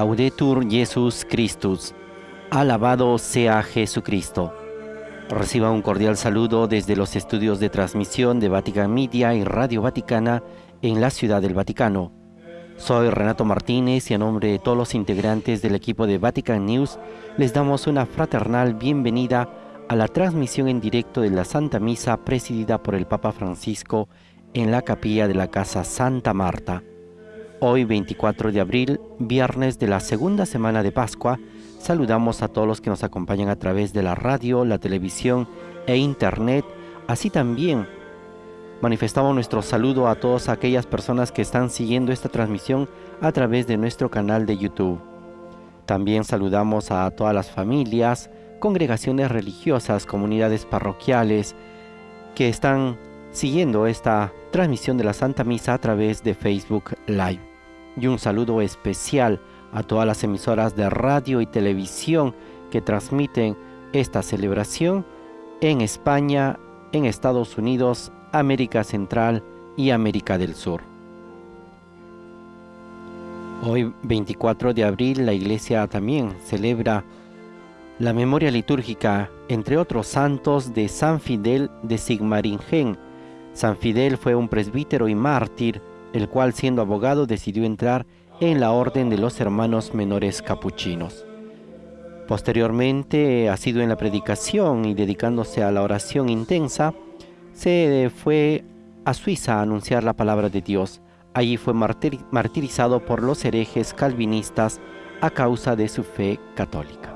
Laudetur Jesus Christus. Alabado sea Jesucristo. Reciba un cordial saludo desde los estudios de transmisión de Vatican Media y Radio Vaticana en la Ciudad del Vaticano. Soy Renato Martínez y a nombre de todos los integrantes del equipo de Vatican News les damos una fraternal bienvenida a la transmisión en directo de la Santa Misa presidida por el Papa Francisco en la capilla de la Casa Santa Marta. Hoy 24 de abril, viernes de la segunda semana de Pascua, saludamos a todos los que nos acompañan a través de la radio, la televisión e internet, así también manifestamos nuestro saludo a todas aquellas personas que están siguiendo esta transmisión a través de nuestro canal de YouTube. También saludamos a todas las familias, congregaciones religiosas, comunidades parroquiales que están siguiendo esta transmisión de la Santa Misa a través de Facebook Live y un saludo especial a todas las emisoras de radio y televisión que transmiten esta celebración en España, en Estados Unidos, América Central y América del Sur. Hoy 24 de abril la iglesia también celebra la memoria litúrgica, entre otros santos, de San Fidel de Sigmaringen. San Fidel fue un presbítero y mártir el cual siendo abogado decidió entrar en la orden de los hermanos menores capuchinos. Posteriormente, ha sido en la predicación y dedicándose a la oración intensa, se fue a Suiza a anunciar la palabra de Dios. Allí fue martirizado por los herejes calvinistas a causa de su fe católica.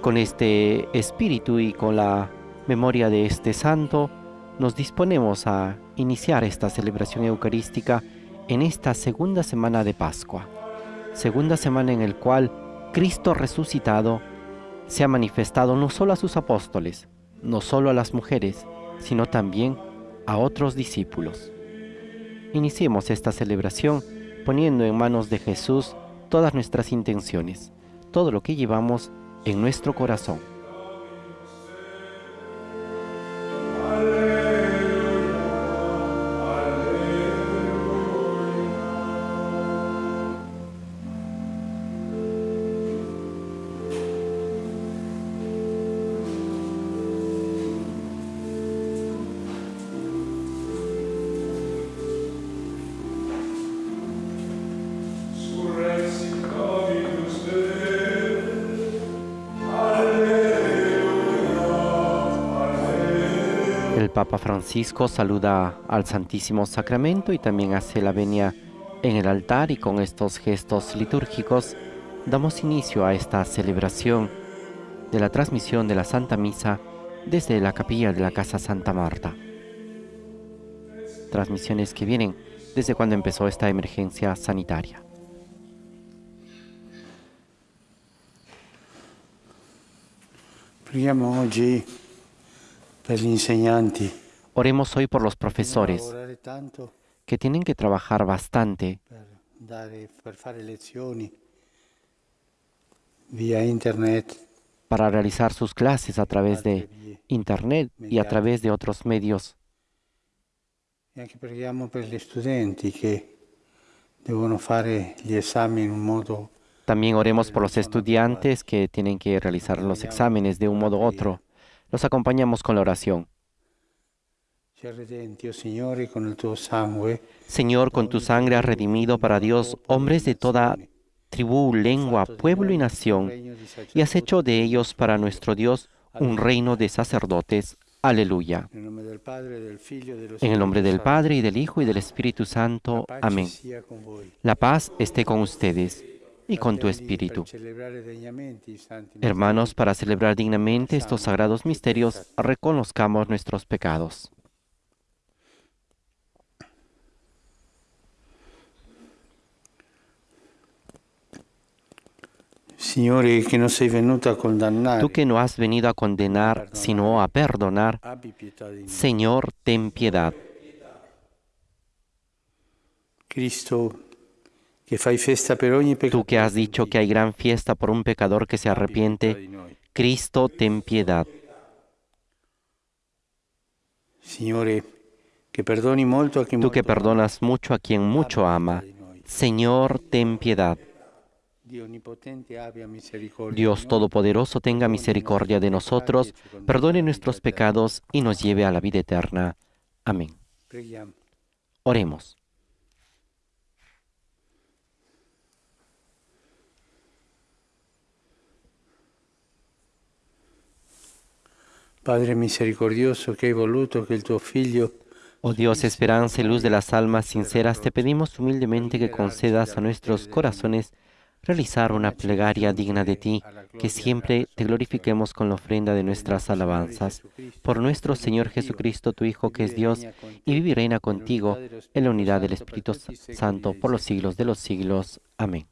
Con este espíritu y con la memoria de este santo, nos disponemos a iniciar esta celebración eucarística en esta segunda semana de Pascua, segunda semana en el cual Cristo resucitado se ha manifestado no solo a sus apóstoles, no solo a las mujeres, sino también a otros discípulos. Iniciemos esta celebración poniendo en manos de Jesús todas nuestras intenciones, todo lo que llevamos en nuestro corazón. Francisco saluda al Santísimo Sacramento y también hace la venia en el altar y con estos gestos litúrgicos damos inicio a esta celebración de la transmisión de la Santa Misa desde la capilla de la Casa Santa Marta. Transmisiones que vienen desde cuando empezó esta emergencia sanitaria. Oggi Oremos hoy por los profesores que tienen que trabajar bastante para realizar sus clases a través de Internet y a través de otros medios. También oremos por los estudiantes que tienen que realizar los exámenes de un modo u otro. Los acompañamos con la oración. Señor, con tu sangre has redimido para Dios hombres de toda tribu, lengua, pueblo y nación, y has hecho de ellos para nuestro Dios un reino de sacerdotes. Aleluya. En el nombre del Padre y del Hijo y del Espíritu Santo. Amén. La paz esté con ustedes y con tu espíritu. Hermanos, para celebrar dignamente estos sagrados misterios, reconozcamos nuestros pecados. Tú que no has venido a condenar, sino a perdonar, Señor, ten piedad. Cristo, Tú que has dicho que hay gran fiesta por un pecador que se arrepiente, Cristo, ten piedad. Tú que perdonas mucho a quien mucho ama, Señor, ten piedad. Dios Todopoderoso tenga misericordia de nosotros, perdone nuestros pecados y nos lleve a la vida eterna. Amén. Oremos. Padre misericordioso, que hai voluto che il tuo figlio Oh Dios, esperanza y luz de las almas sinceras, te pedimos humildemente que concedas a nuestros corazones realizar una plegaria digna de ti, que siempre te glorifiquemos con la ofrenda de nuestras alabanzas. Por nuestro Señor Jesucristo, tu Hijo, que es Dios, y vive y reina contigo en la unidad del Espíritu Santo por los siglos de los siglos. Amén.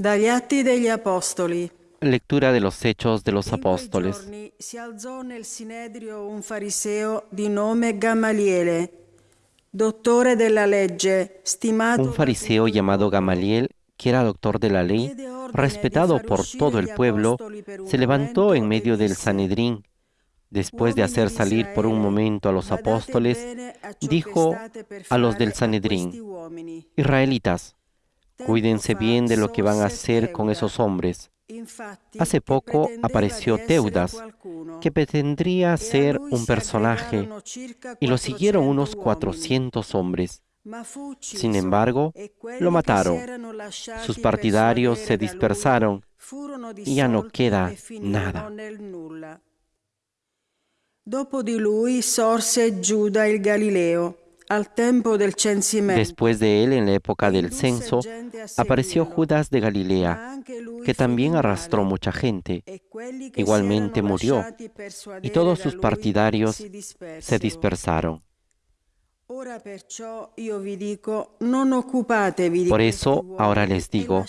Dagli Atti degli Apostoli. Lectura de los Hechos de los Apóstoles. giorni si alzò nel Sinedrio un fariseo di nome Gamaliele, dottore della legge, stimato Un fariseo llamado Gamaliel, que era doctor de la ley, respetado por todo el pueblo, se levantó en medio del Sanedrín. Después de hacer salir por un momento a los apóstoles, dijo a los del Sanedrín, Israelitas, cuídense bien de lo que van a hacer con esos hombres. Hace poco apareció Teudas, que pretendría ser un personaje, y lo siguieron unos 400 hombres. Sin embargo, lo mataron. Sus partidarios se dispersaron y ya no queda nada. Dopo di lui sorse Giuda il Galileo. Después de él, en la época del censo, apareció Judas de Galilea, que también arrastró mucha gente. Igualmente murió, y todos sus partidarios se dispersaron. Por eso, ahora les e digo,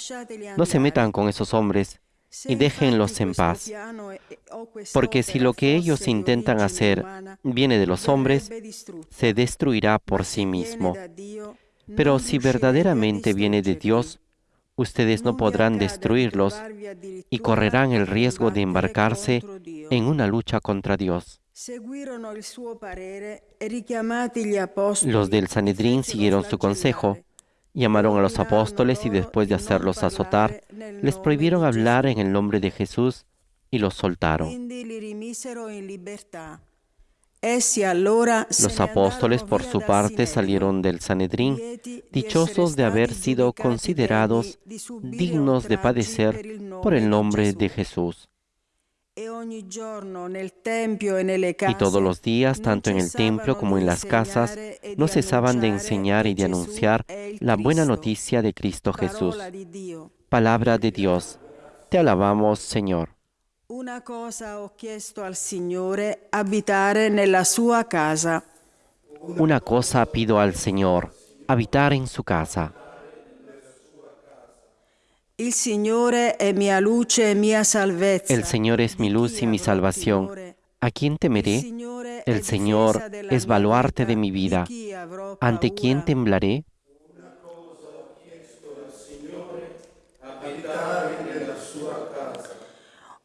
no se metan con esos hombres y déjenlos en paz, piano e- o porque si quest'opera lo que ellos intentan hacer viene de los hombres, se destruirá por sí mismo. Pero si verdaderamente viene de. Dios, ustedes no podrán destruirlos y correrán el riesgo de embarcarse en una lucha contra Dios. Los del Sanedrín siguieron su consejo. Llamaron a los apóstoles y después de hacerlos azotar, les prohibieron hablar en el nombre de Jesús y los soltaron. Los apóstoles, por su parte, salieron del Sanedrín, dichosos de haber sido considerados dignos de padecer por el nombre de. Jesús. Y todos los días, tanto en el templo como en las casas, e no cesaban de enseñar y de anunciar il la buena noticia de Cristo Jesús. Palabra de Dios. Te alabamos, Señor. Una cosa ho chiesto al Signore, nella sua casa. Una cosa pido al Señor, habitar en su casa. El Señor es mi luz y mi salvación. ¿A quién temeré? El Señor es baluarte de mi vida. ¿Ante quién temblaré?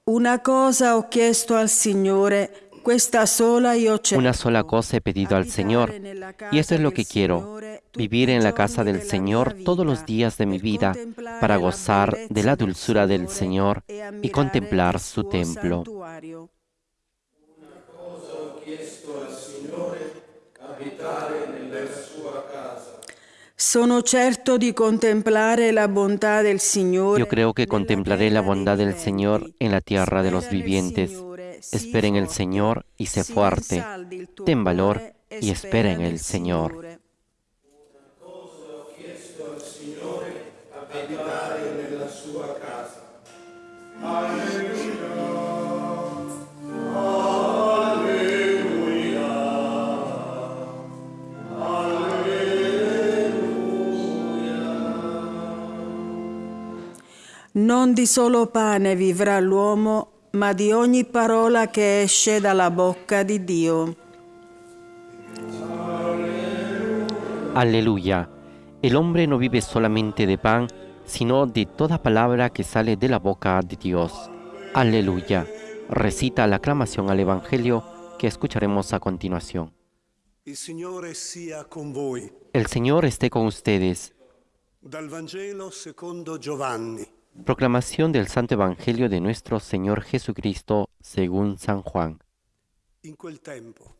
Una cosa ho chiesto al Signore, Una sola cosa he pedido al Señor, y eso es lo que quiero, vivir en la casa del Señor todos los días de mi vida, para gozar de la dulzura del Señor y contemplar su templo. Sono certo di contemplare la bontà del Signore. Yo creo que contemplaré la bondad del. Señor en la tierra de los vivientes. Espera en el Señor y sé fuerte. Ten valor y espera en el Señor. Non di solo pane vivrà l'uomo, ma di ogni parola che esce dalla bocca di Dio. Aleluya. El hombre no vive solamente de pan, sino de toda palabra que sale de la boca de Dios. Aleluya. Recita la aclamación al Evangelio que escucharemos a continuación. El Señor esté con ustedes. Dal Vangelo secondo Giovanni. Proclamación del Santo Evangelio de nuestro Señor Jesucristo según San Juan. In quel tempo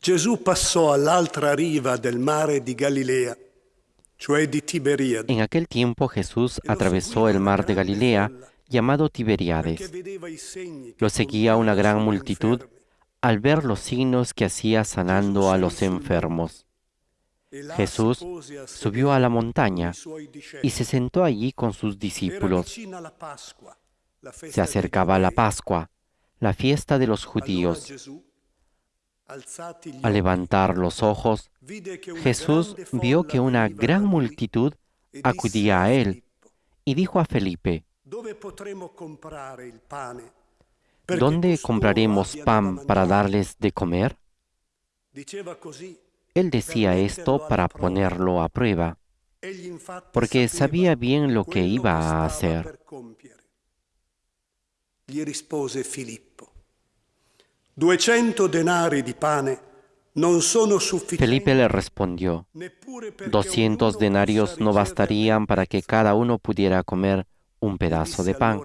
Gesù passò all'altra riva del mare di Galilea, cioè di Tiberiade, En aquel tiempo Jesús atravesó el mar de Galilea llamado Tiberiades. Lo seguía una gran multitud al ver los signos que hacía sanando a los enfermos. Jesús subió a la montaña y se sentó allí con sus discípulos. Se acercaba la. Pascua, la fiesta de los judíos. Al levantar los ojos, Jesús vio que una gran multitud e acudía a él y dijo a Felipe, ¿dónde compraremos pan para mangiare?" darles de comer? Él decía esto para ponerlo a prueba, porque sabía bien lo que iba a hacer. Gli rispose Filippo, 200 denari di pane non sono sufficienti Felipe le respondió, neppure perché 200 ognuno denarios no bastarían para que cada uno pudiera comer un pedazo de pan.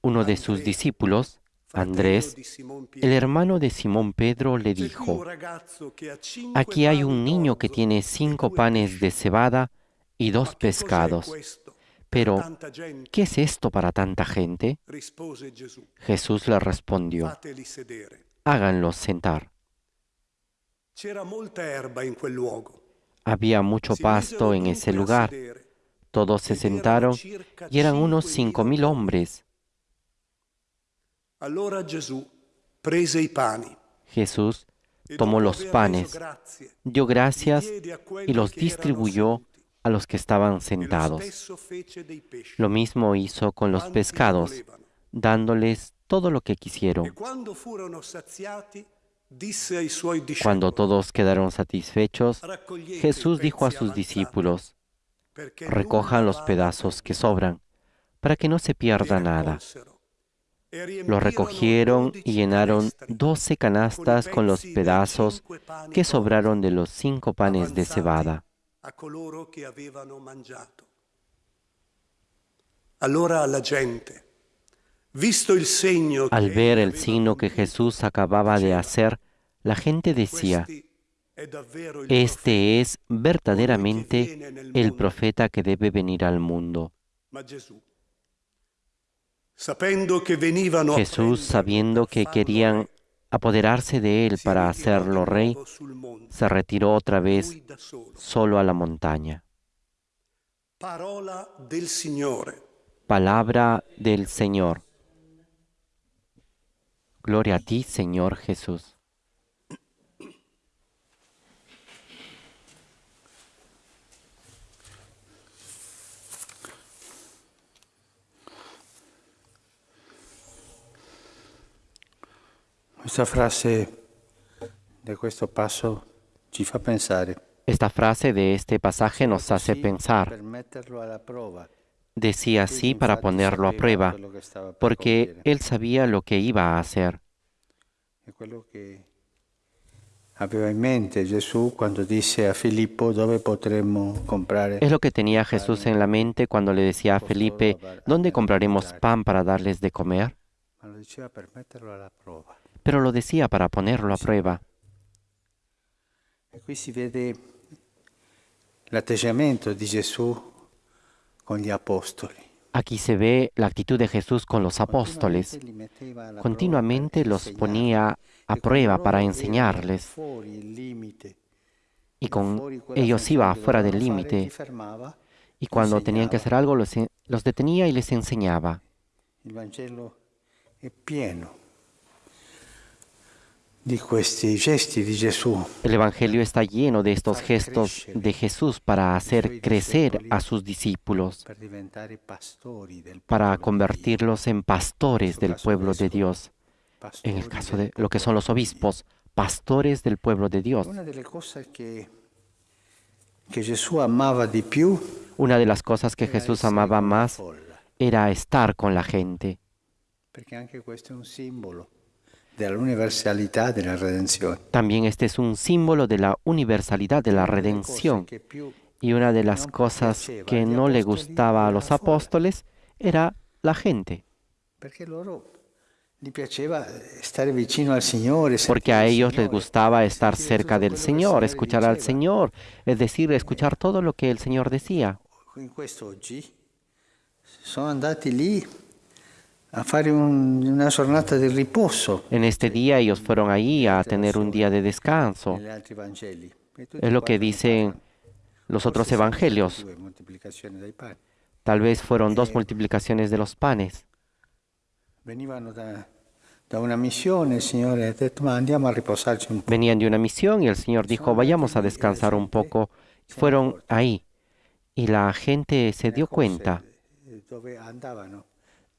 uno de sus discípulos, Andrés, el hermano de Simón Pedro, le "C'è qui un dijo, aquí hay un niño que tiene e cinco panes de cebada y dos pescados. Pero, tanta gente?" ¿qué es esto para tanta gente? Jesús le respondió, háganlos sentar. Había mucho pasto en ese lugar. Todos se sentaron y eran unos cinco mil 5.000 hombres. Allora Gesù prese i pani Jesús e tomó los panes, dio gracias y los distribuyó a los que estaban E sentados. Lo mismo hizo con los pescados, dándoles todo lo que E quisieron. discepoli, Cuando todos quedaron satisfechos, "Raccogliete Jesús dijo a sus discípulos, recojan los pedazos que perduto". sobran, para que no se pierda nada. Riempirono recogieron 12 y llenaron doce canastas con los pedazos que sobraron de los cinco panes de cebada. Al ver el signo que Jesús acababa de hacer, la gente decía, "Questi è davvero il este es verdaderamente el mondo". profeta que debe venir al mundo. Ma Gesù, sapendo che venivano a Jesús, sabiendo que querían apoderarse de él para hacerlo rey, se retiró otra vez solo. a la montaña. Palabra del Señor. Gloria a ti, Señor Jesús. Questa frase di questo passo ci fa pensare. Esta frase de este pasaje nos hace pensar. Decía así para ponerlo a prueba, porque él sabía lo que iba a hacer. Es lo que tenía Jesús en la mente cuando le decía a Felipe, ¿dónde compraremos pan para darles de comer? Pero lo decía para ponerlo a prueba. E con. Aquí se ve la actitud de Jesús con los apóstoles. Continuamente los ponía a E prueba para enseñarles. Y con ellos iba fuera del límite. Y cuando tenían que hacer algo, los, en- los detenía y les enseñaba. Il Vangelo è pieno di questi gesti di Gesù El Evangelio está lleno de estos gestos de Jesús para hacer crecer a sus discípulos, para convertirlos en pastores del pueblo de Dios. Dio, En el caso de lo que son los obispos, pastores del pueblo de Dios. Una de las cosas que Jesús amaba más era estar con la gente, perché anche questo è un simbolo dell'universalità della redenzione. También este es un símbolo de la universalidad de la redención. Y una de las cosas que no le gustaba a los la apóstoles era la gente, porque a ellos les gustaba estar cerca del Señor, escuchar al. Señor, es decir, escuchar todo lo que el Señor decía. En este día ellos fueron ahí a tener un día de descanso. E Es lo que dicen los otros evangelios. Tal vez fueron dos Eh, multiplicaciones de los panes. Venían de una misión y el Señor dijo, vayamos a descansar un poco. Fueron ahí. Y la gente se dio cuenta.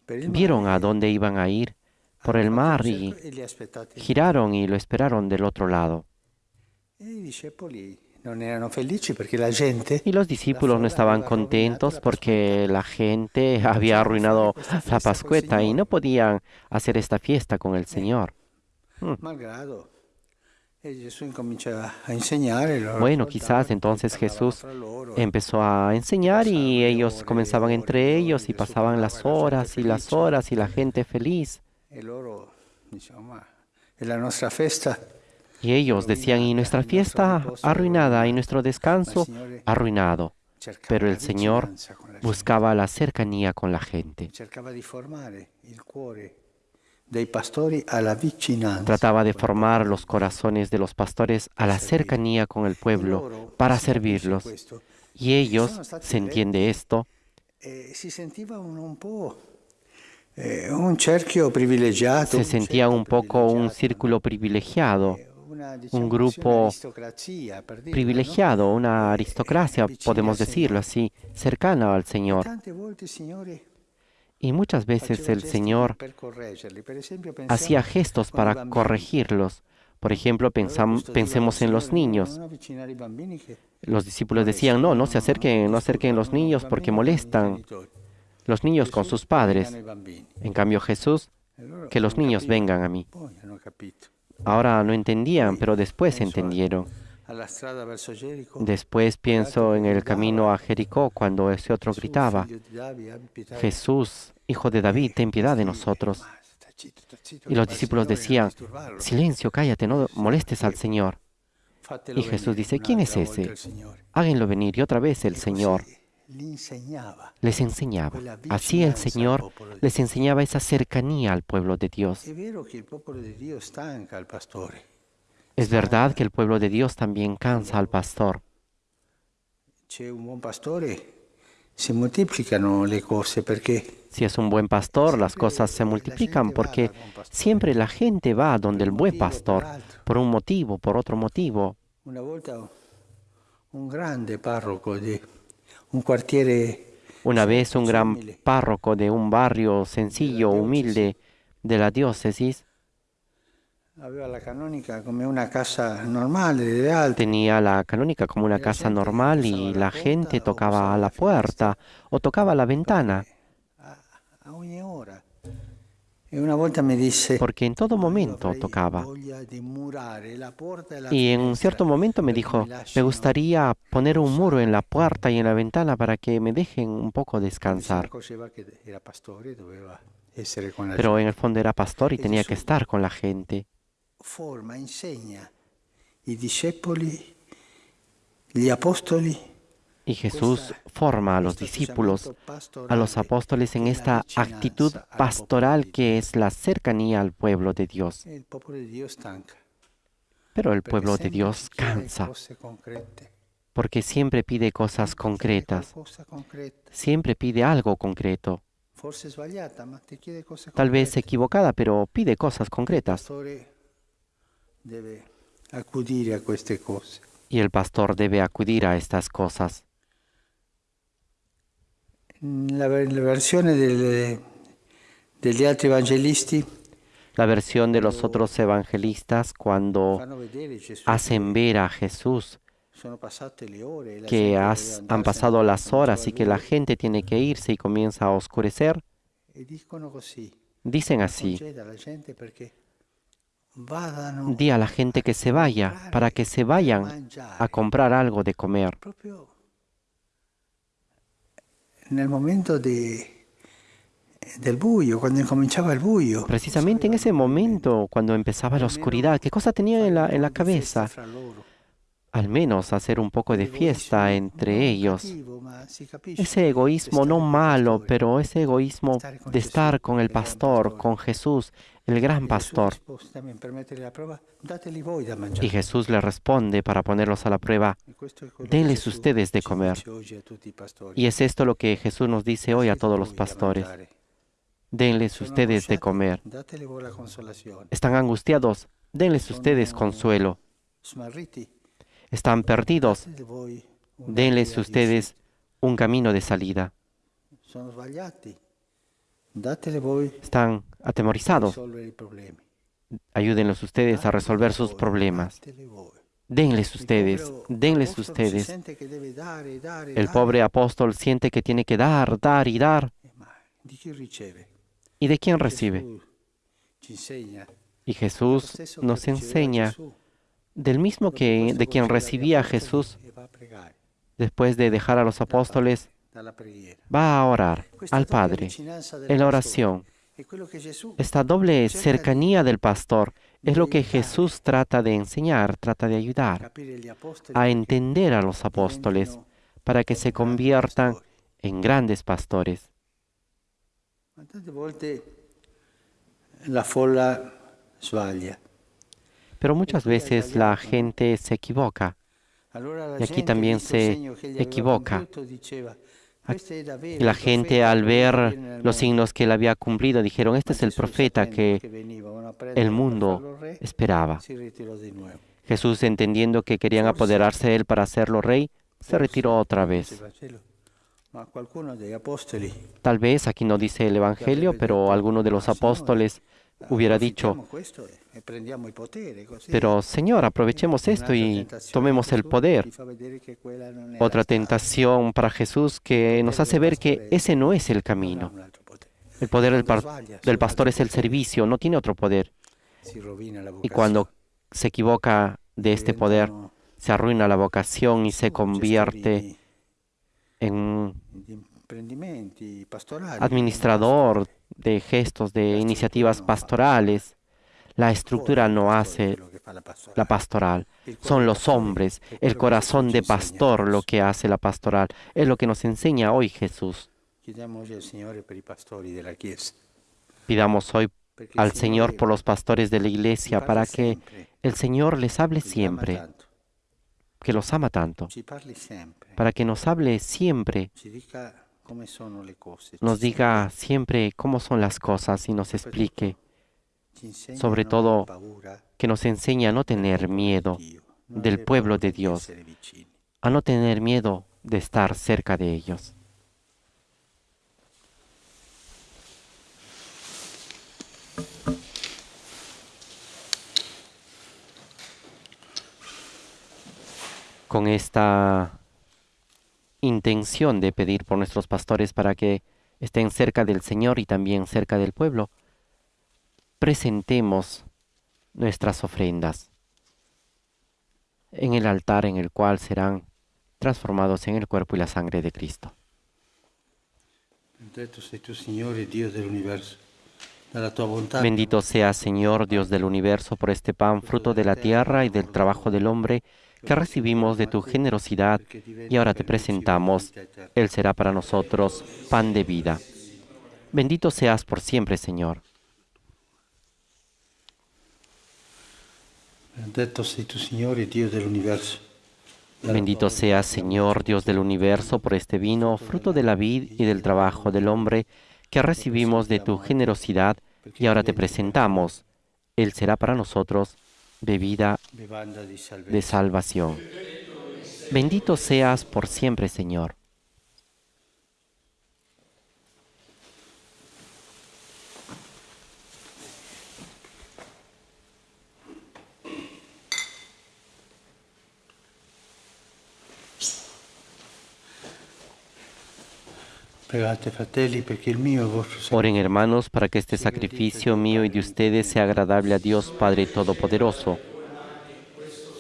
Vieron a dónde iban a ir por el Hanno mar y giraron y lo esperaron del otro lado. Y los discípulos no estaban contentos porque la gente había arruinado la Pascueta y no podían hacer esta fiesta con el Señor. malgrado e Gesù incomincia a insegnare loro Bueno, quizás entonces Jesús empezó a enseñar y ellos comenzaban entre ellos y pasaban las horas y las horas y la gente feliz. Y ellos decían, y nuestra fiesta arruinada y nuestro descanso arruinado. cercava Pero el Señor buscaba la cercanía con la gente. Trataba de formar los corazones de los pastores a la cercanía con el pueblo para servirlos. Y ellos, se entiende esto, eh, eh, se sentía un poco un círculo privilegiado, un grupo privilegiado, una aristocracia, podemos decirlo así, cercana al Señor. Tante volte il Signore Y muchas veces el Señor hacía gestos para corregirlos. Por ejemplo, pensam- pensemos en los niños. Los discípulos decían, no, no se acerquen, no acerquen los niños porque molestan los niños con sus padres. En cambio Jesús, que los niños vengan a mí. Ahora no entendían, pero después entendieron. Después pienso en el camino a Jericó cuando ese otro gritaba, Jesús, hijo de David, ten piedad de nosotros. Y los discípulos decían, silencio, cállate, no molestes al Señor. Fatelo Y Jesús dice, ¿quién es ese? Háganlo venir y otra vez el Señor insegnava. les enseñaba. Así el Señor les enseñaba esa cercanía al pueblo de Dios. Es verdad que el pueblo de Dios también cansa al pastor. Pastore, si es un buen pastor, las cosas se multiplican porque siempre la gente va donde el buen pastor, por un motivo, por otro motivo. una volta un grande parroco di un quartiere Una vez un gran párroco de un barrio sencillo, humilde de la diócesis, aveva la canonica come una casa normale delle altre. tenía la canónica como una casa normal y la gente tocaba a la puerta o tocaba a la ventana, porque en todo "Ma io momento tocaba. e la Y en un cierto momento me dijo, me gustaría poner un muro en la puerta y en la ventana para que me dejen un poco descansar. Pero en el fondo era pastor y tenía que estar con la gente. Forma, insegna i discepoli, gli apostoli, Y Jesús forma a los discípulos, a los apóstoles en esta actitud pastoral que es la cercanía al pueblo de Dios. Pero el pueblo de Dios cansa, porque siempre pide cosas concretas, siempre pide algo concreto, tal vez equivocada, pero pide cosas concretas. Deve accudire a queste cose. Y el pastor debe acudir a estas cosas. La, la versione delle- degli altri evangelisti. La versión de los otros evangelistas cuando hacen ver a Jesús que has- han pasado las horas y que la gente tiene que irse y comienza a oscurecer, E dicen así, di a la gente que se vaya, para que se vayan a comprar algo de comer. proprio nel momento de- del buio, quando incominciava il buio. Precisamente en ese momento, cuando empezaba la oscuridad, ¿qué cosa tenían en la, en la cabeza? Al menos hacer un poco de fiesta entre ellos. Ese egoísmo no malo, pero ese egoísmo de estar con el pastor, con Jesús, el gran pastor. Y Jesús le responde para ponerlos a la prueba, denles ustedes de comer. Y es esto lo que Jesús nos dice hoy a Dateli todos los pastores. Denles ustedes de comer. Están angustiados, denles ustedes consuelo. Están perdidos, denles ustedes un camino de salida. Están a atemorizados, risolvere i problemi. ayúdenlos ustedes a resolver sus problemas. Denles ustedes, denles ustedes. El pobre apóstol siente que tiene que dar, dar y dar. ¿Y de quién recibe? Y Jesús nos enseña del mismo que de quien recibía a Jesús después de dejar a los apóstoles, va a orar al Padre en la oración. Esta doble cerca cercanía del pastor es lo que. Jesús trata de enseñar, trata de ayudar a entender a los apóstoles para que se conviertan en grandes pastores. Pero muchas veces la gente se equivoca. Y aquí también se equivoca. Compiuto, diceva, "Questo è davvero Y la gente al ver los mondo". signos que él había cumplido dijeron, este es el profeta que el mundo esperaba. Jesús, entendiendo que querían apoderarse de él para hacerlo rey, se retiró otra vez. Diceva, "Cielo, Ma qualcuno degli apostoli Tal vez aquí no dice el Evangelio, pero alguno de los apóstoles hubiera dicho, e- e così pero Señor, aprovechemos esto y tomemos el poder. Otra tentación para Jesús que nos hace ver que ese no es el camino. El poder del, del pastor es el servicio, no tiene otro poder. Y cuando se equivoca de este poder, se arruina la vocación y se convierte en administrador de gestos, de iniciativas pastorales. La estructura no hace la pastoral. Son los hombres, el corazón de pastor lo que hace la pastoral. Es lo que nos enseña hoy Jesús. Pidamos hoy al Señor por los pastores de la iglesia para que el Señor les hable siempre, que los ama tanto, para que nos hable siempre, nos diga siempre cómo son las cosas y nos explique, ci insegna sobre todo, que nos enseñe a no tener miedo, del pueblo de di Dios. a no tener miedo de estar cerca de ellos. Con esta intención de pedir por nuestros pastores para que estén cerca del Señor y también cerca del pueblo, presentemos nuestras ofrendas en el altar en el cual serán transformados en el cuerpo y la sangre de Cristo. Benedetto sei tu, Signore, Dio dell'universo. Dalla tua bontà Bendito sea, Señor, Dios del universo, por este pan, fruto de la tierra y del trabajo del hombre, que recibimos de tu generosidad y ahora te presentamos. Él será para nosotros pan de vida. Bendito seas por siempre, Señor. Bendito seas, Señor, Dios del universo, por este vino, fruto de la vid y del trabajo del hombre, que recibimos de tu generosidad y ahora te presentamos. Él será para nosotros bebida de salvación. Bendito seas por siempre, Señor. Pregate fratelli perché il mio e il vostro sacrificio Oren hermanos para que este sacrificio mío y de ustedes sea agradable a Dios Padre Todopoderoso.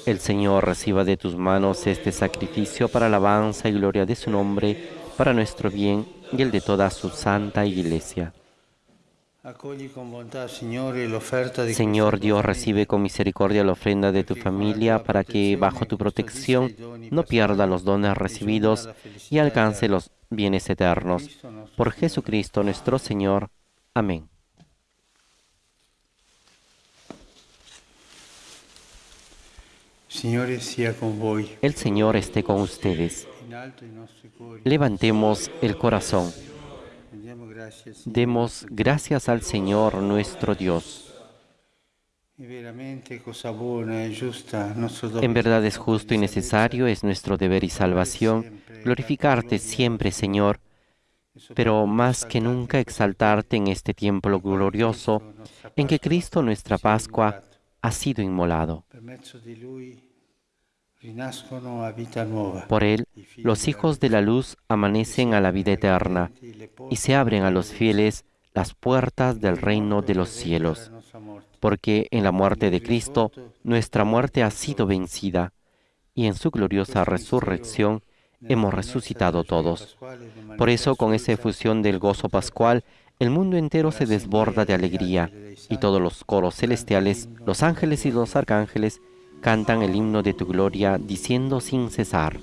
El Señor reciba de tus manos este sacrificio para alabanza y gloria de su nombre, para nuestro bien y el de toda su santa iglesia. accogli con bontà, Signore, l'offerta di Señor Dios, recibe con misericordia la ofrenda de tu familia para que bajo tu protección no pierda los dones recibidos y alcance los bienes eternos. Por Jesucristo nuestro Señor. Amén. El Señor esté con ustedes. Levantemos el corazón. Demos gracias al Señor nuestro Dios. En verdad es justo y necesario, es nuestro deber y salvación, glorificarte siempre, Señor, pero más que nunca exaltarte en este tiempo glorioso en que Cristo, nuestra Pascua, ha sido inmolado. Por él, los hijos de la luz amanecen a la vida eterna y se abren a los fieles las puertas del reino de los cielos. Porque en la muerte de Cristo, nuestra muerte ha sido vencida y en su gloriosa resurrección hemos resucitado todos. Por eso, con esa efusión del gozo pascual, el mundo entero se desborda de alegría y todos los coros celestiales, los ángeles y los arcángeles cantan el himno de tu gloria diciendo sin cesar.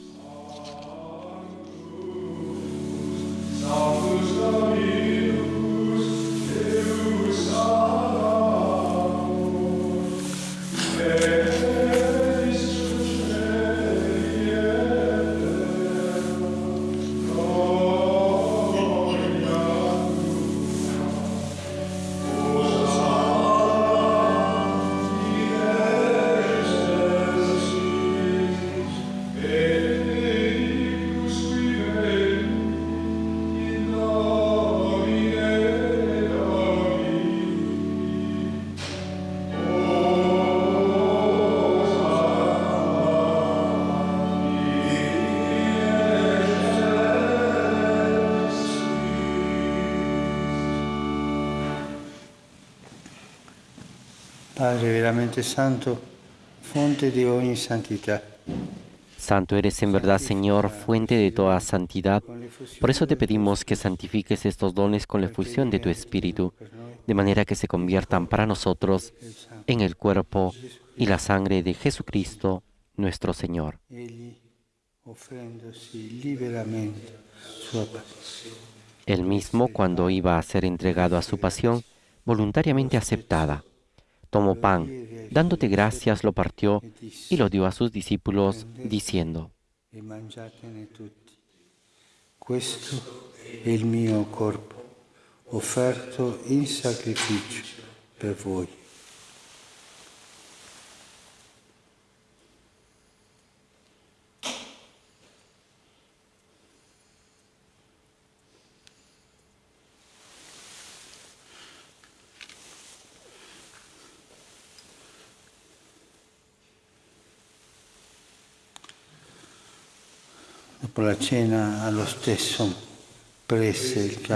Santo, fonte di ogni santità. Santo eres en verdad, Señor, fuente de toda santidad. Por eso te pedimos que santifiques estos dones con la efusión de tu Espíritu, de manera que se conviertan para nosotros en el cuerpo y la sangre de Jesucristo, nuestro Señor. Él mismo, cuando iba a ser entregado a su pasión, voluntariamente aceptada, tomó pan, dándote gracias, lo partió y lo dio a sus discípulos, diciendo, mangiatene tutti. Questo è il mio corpo, offerto in sacrificio per voi. Dopo la cena, allo stesso, prese il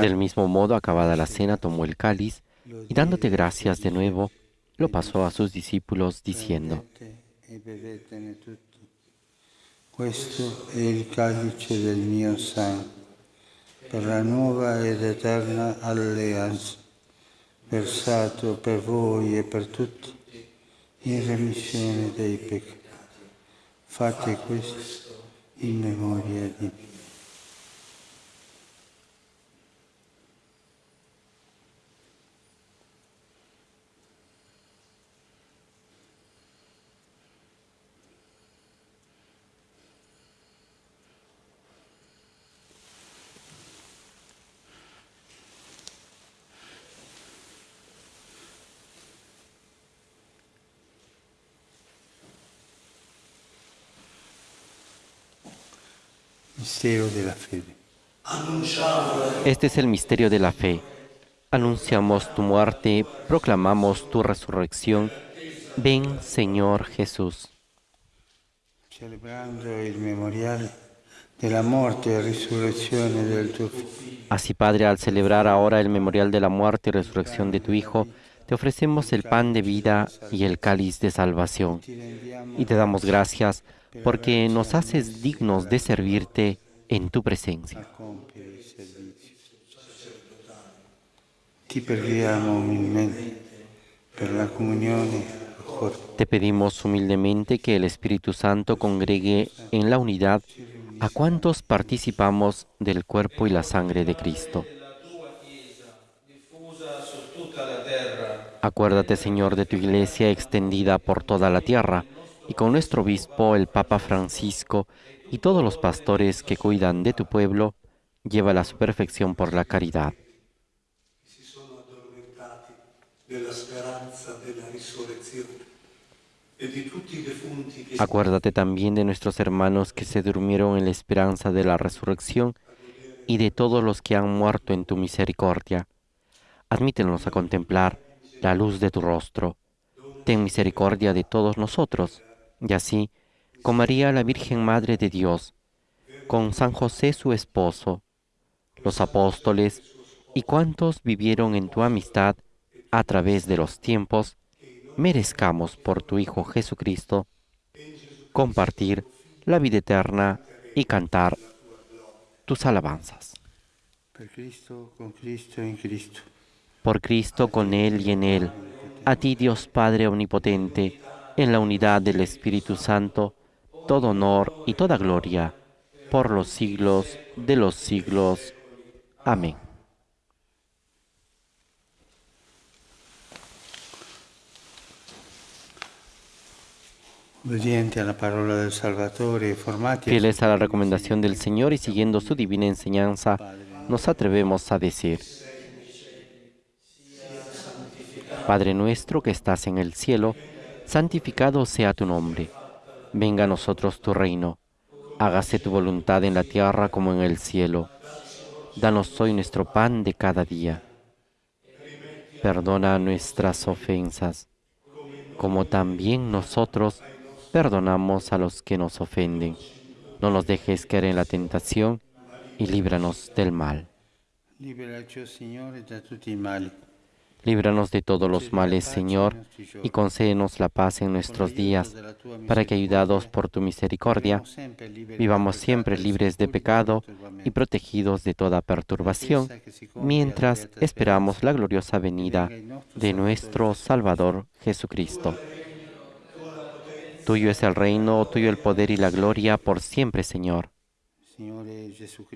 Del mismo modo, acabada la cena, tomó el cáliz y dándote gracias de nuevo, lo pasó a sus discípulos, diciendo. Questo è il calice del mio sangue, per la nuova ed eterna alleanza, versato per voi e per tutti in remissione dei peccati. Fate questo in memoria di. Este es el misterio de la fe. Anunciamos tu muerte, proclamamos tu resurrección. Ven, Señor Jesús. Celebrando il memoriale della morte e risurrezione del tuo Figlio, Así, Padre, al celebrar ahora el memorial de la muerte y resurrección de tu Hijo, te ofrecemos el pan de vida y el cáliz de salvación. Y te damos gracias porque nos haces dignos de servirte en tu presencia. Te pedimos humildemente que el Espíritu Santo congregue en la unidad a cuantos participamos del cuerpo y la sangre de Cristo. Acuérdate, Señor, de tu iglesia extendida por toda la tierra y con nuestro obispo, el Papa Francisco, y todos los pastores que cuidan de tu pueblo, llévala a su perfección por la caridad. Acuérdate también de nuestros hermanos que se durmieron en la esperanza de la resurrección y de todos los que han muerto en tu misericordia. Admítenos a contemplar la luz de tu rostro. Ten misericordia de todos nosotros. Y así, con María la Virgen Madre de Dios, con San José su esposo, los apóstoles y cuantos vivieron en tu amistad a través de los tiempos, merezcamos por tu Hijo Jesucristo compartir la vida eterna y cantar tus alabanzas. per Cristo, con Cristo e in Cristo. Por Cristo, con Él y en Él, a ti Dios Padre Omnipotente, en la unidad del Espíritu Santo, todo honor y toda gloria, por los siglos de los siglos. Amén. Obbedienti alla parola del Salvatore, Fieles a la recomendación del Señor y siguiendo su divina enseñanza, nos atrevemos a decir, Padre nuestro que estás en el cielo, santificado sea tu nombre. Venga a nosotros tu reino. Hágase tu voluntad en la tierra como en el cielo. Danos hoy nuestro pan de cada día. Perdona nuestras ofensas, como también nosotros perdonamos a los que nos ofenden. No nos dejes caer en la tentación y líbranos del mal. Liberaci, Signore, da tutti i mali. Líbranos de todos los males, Señor, y concédenos la paz en nuestros días, para que, ayudados por tu misericordia, vivamos siempre libres de pecado y protegidos de toda perturbación, mientras esperamos la gloriosa venida de nuestro Salvador Jesucristo. Tuyo es el reino, tuyo el poder y la gloria por siempre, Señor. Signore Gesù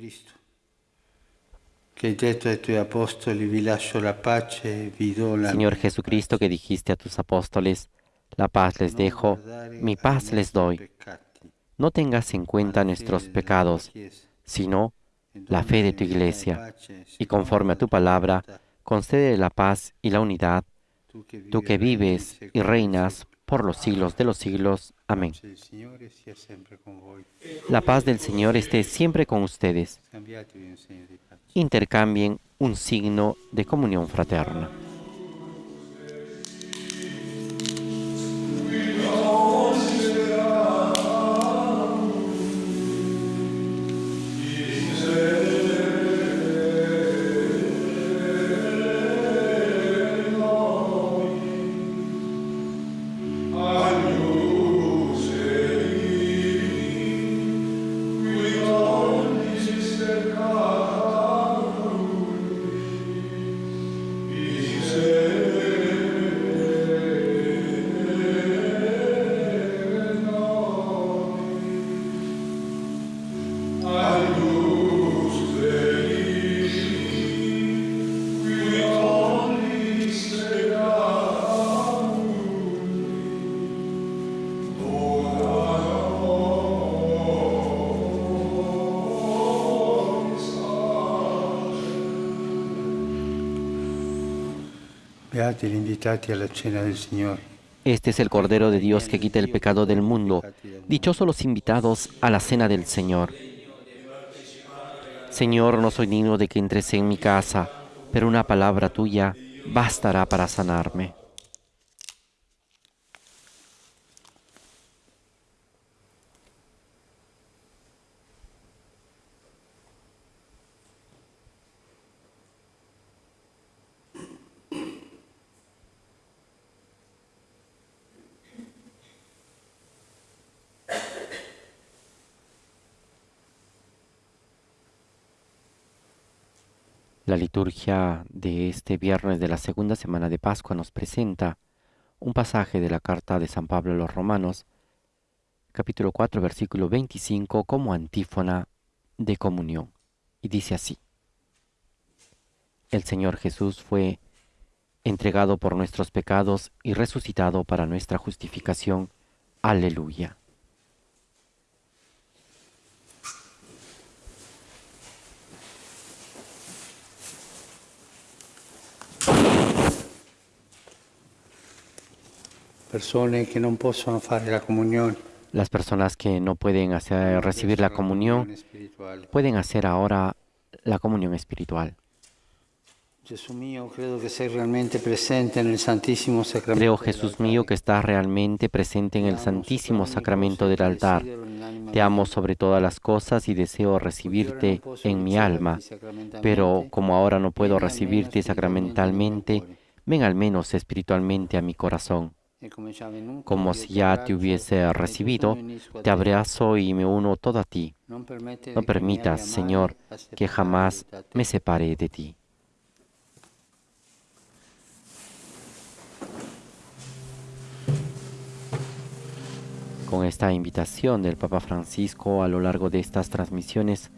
Señor Jesucristo, que dijiste a tus apóstoles, la paz les dejo, mi paz les doy. No tengas en cuenta nuestros pecados, sino la fe de tu iglesia, y conforme a tu palabra, concede la paz y la unidad, tú que vives y reinas por los siglos de los siglos. Amén. La paz del Señor esté siempre con ustedes. Intercambien un signo de comunión fraterna. Este es el Cordero de Dios que quita el pecado del mundo. Dichosos los invitados a la cena del Señor. Señor, no soy digno de que entres en mi casa, pero una palabra tuya bastará para sanarme. La liturgia de este viernes de la segunda semana de Pascua nos presenta un pasaje de la carta de San Pablo a los Romanos, capítulo 4, versículo 25, como antífona de comunión. Y dice así, El Señor Jesús fue entregado por nuestros pecados y resucitado para nuestra justificación. Aleluya. Persone che non possono fare la comunione. Las personas que no pueden hacer, recibir la comunión pueden hacer ahora la comunión espiritual. Creo, Jesús mío, que estás realmente presente en el Santísimo Sacramento del altar. Te amo sobre todas las cosas y deseo recibirte en mi alma, pero como ahora no puedo recibirte sacramentalmente, ven al menos espiritualmente a mi corazón. Como si ya te hubiese recibido, te abrazo y me uno todo a ti. No permitas, Señor, que jamás me separe de ti. Con esta invitación del Papa Francisco a lo largo de estas transmisiones,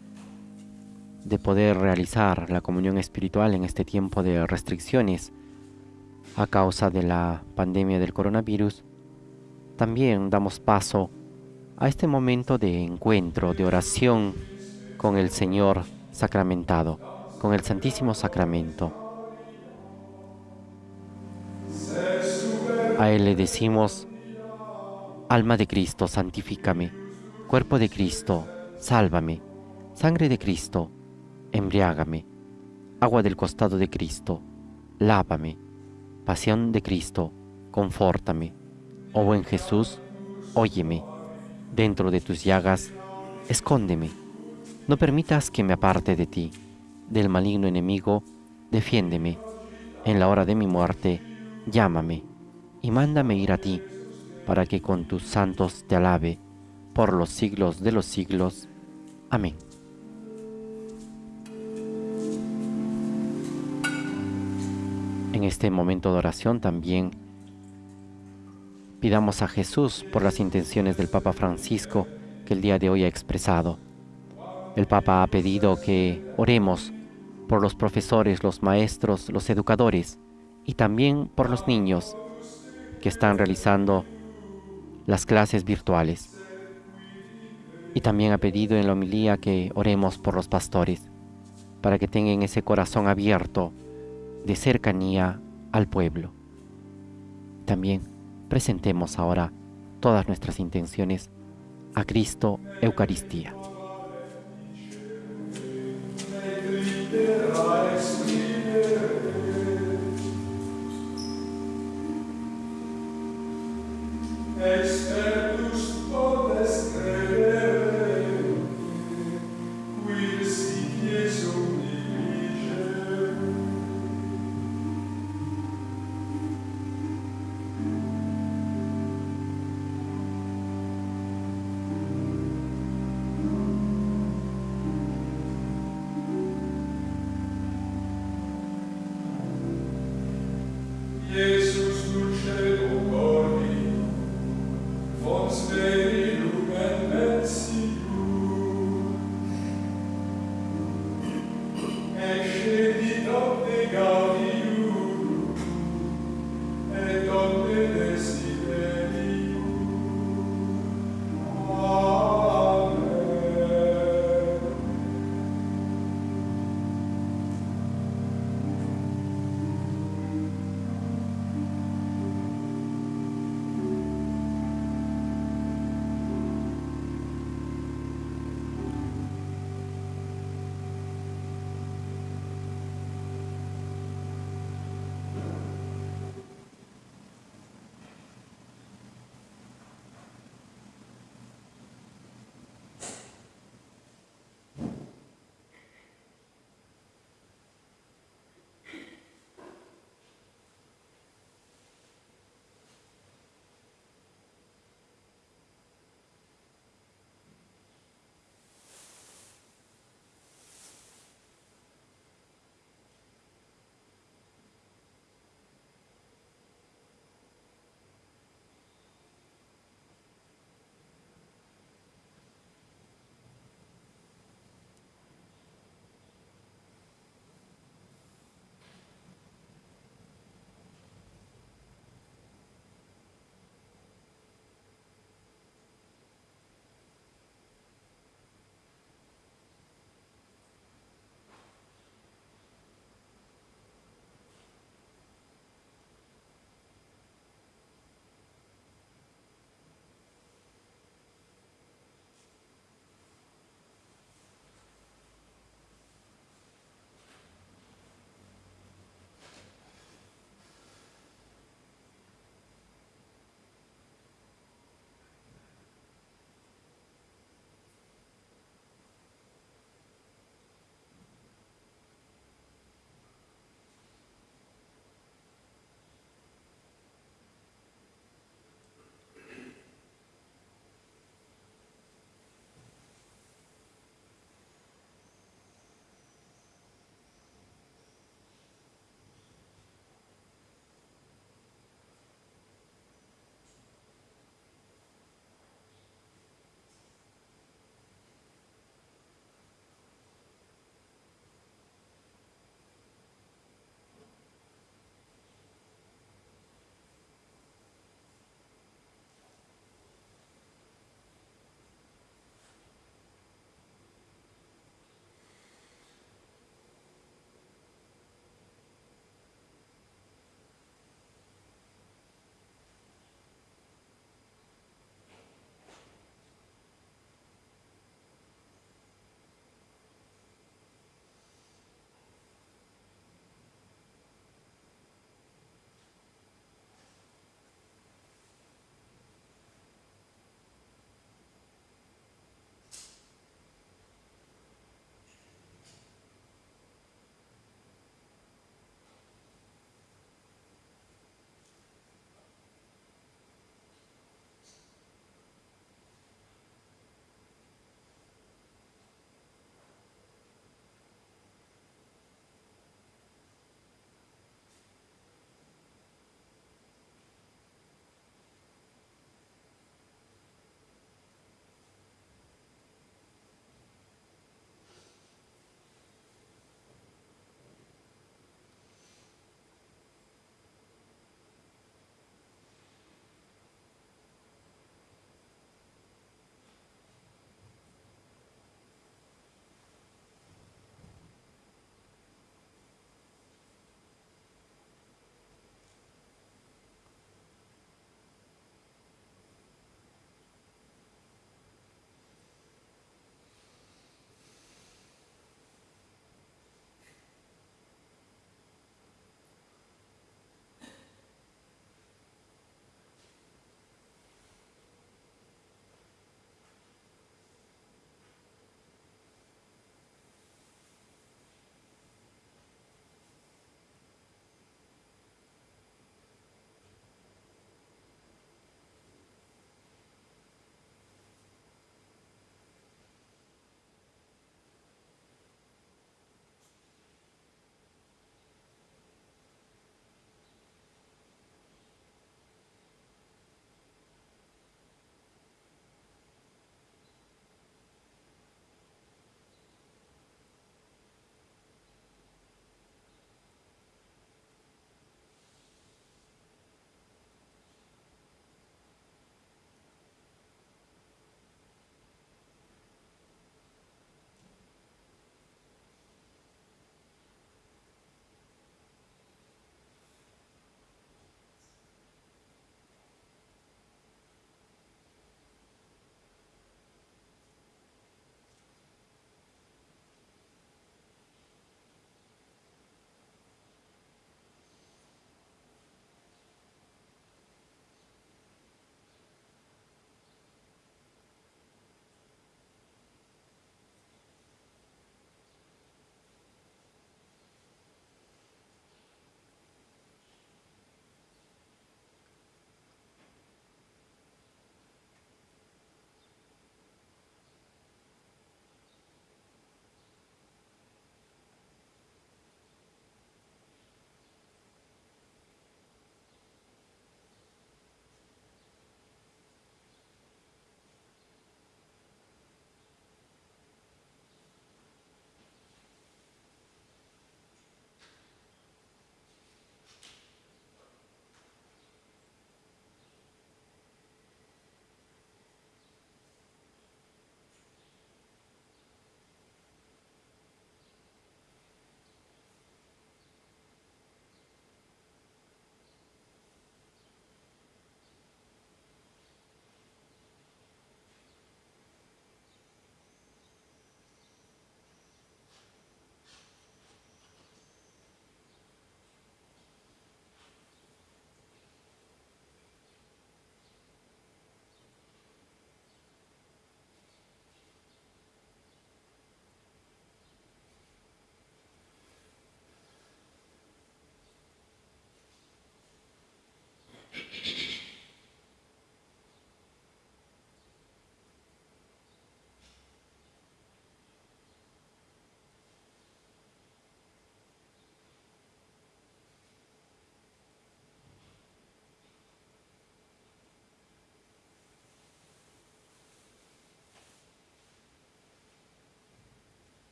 de poder realizar la comunión espiritual en este tiempo de restricciones a causa de la pandemia del coronavirus, también damos paso a este momento de encuentro, de oración con el Señor sacramentado, con el Santísimo Sacramento. A Él le decimos, Alma de Cristo, santifícame. Cuerpo de Cristo, sálvame. Sangre de Cristo, embriágame. Agua del costado de Cristo, lávame. Pasión de Cristo, confórtame. Oh buen Jesús, óyeme. Dentro de tus llagas, escóndeme. No permitas que me aparte de ti. Del maligno enemigo, defiéndeme. En la hora de mi muerte, llámame y mándame ir a ti para que con tus santos te alabe por los siglos de los siglos. Amén. En este momento de oración también pidamos a Jesús por las intenciones del Papa Francisco que el día de hoy ha expresado. El Papa ha pedido que oremos por los profesores, los maestros, los educadores y también por los niños que están realizando las clases virtuales. Y también ha pedido en la homilía que oremos por los pastores, para que tengan ese corazón abierto de cercanía al pueblo. También presentemos ahora todas nuestras intenciones a Cristo Eucaristía.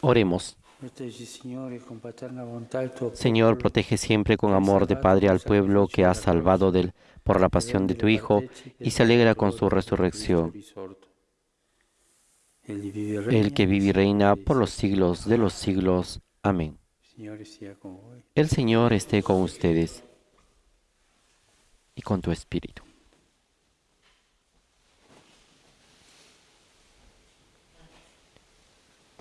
Oremos. Señor, protege siempre con amor de Padre al pueblo que has salvado del, por la pasión de tu Hijo y se alegra con su resurrección. Egli vive e regna El que vive y reina por los siglos de los siglos. Amén. El Señor esté con ustedes y con tu espíritu.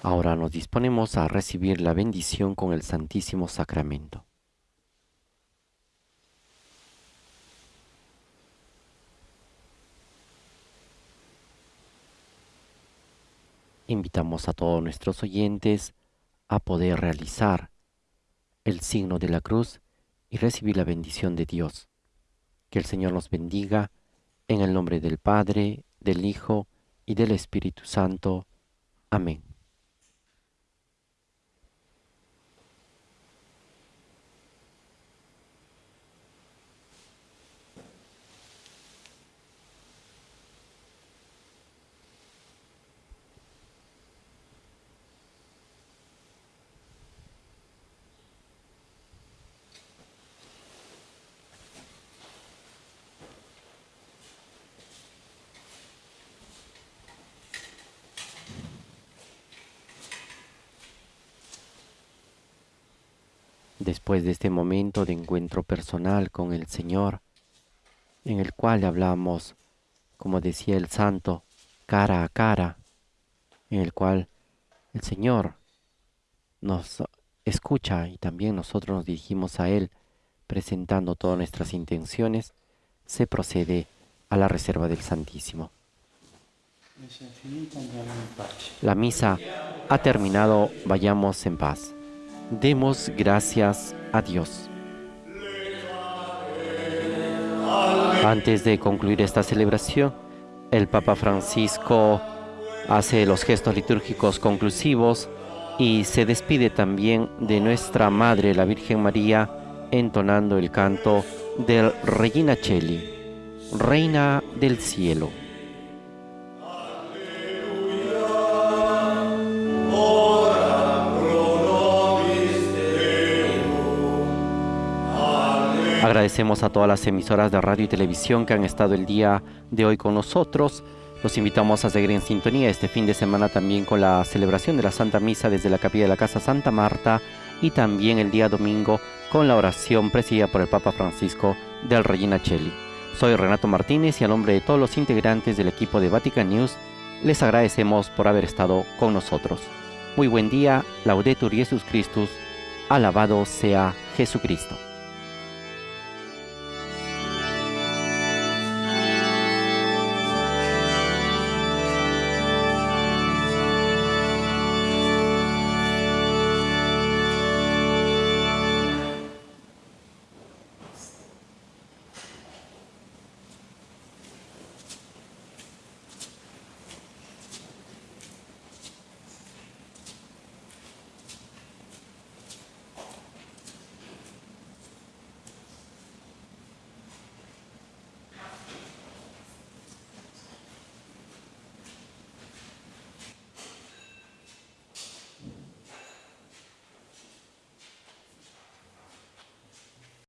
Ahora nos disponemos a recibir la bendición con el Santísimo Sacramento. Invitamos a todos nuestros oyentes a poder realizar el signo de la cruz y recibir la bendición de Dios. Que el Señor nos bendiga en el nombre del Padre, del Hijo y del Espíritu Santo. Amén. Después de este momento de encuentro personal con el Señor, en el cual hablamos, como decía el santo, cara a cara, en el cual el Señor nos escucha y también nosotros nos dirigimos a Él presentando todas nuestras intenciones, se procede a la reserva del Santísimo. La misa ha terminado, vayamos en paz. Demos gracias a Dios. Antes de concluir esta celebración, el Papa Francisco hace los gestos litúrgicos conclusivos y se despide también de nuestra Madre, la Virgen María, entonando el canto del Regina Cheli, Reina del Cielo. Agradecemos a todas las emisoras de radio y televisión que han estado el día de hoy con nosotros. Los invitamos a seguir en sintonía este fin de semana también con la celebración de la Santa Misa desde la capilla de la Casa Santa Marta y también el día domingo con la oración presidida por el Papa Francisco del Regina Cheli. Soy Renato Martínez y a nombre de todos los integrantes del equipo de Vatican News les agradecemos por haber estado con nosotros. Muy buen día, Laudetur Jesus Christus, alabado sea Jesucristo.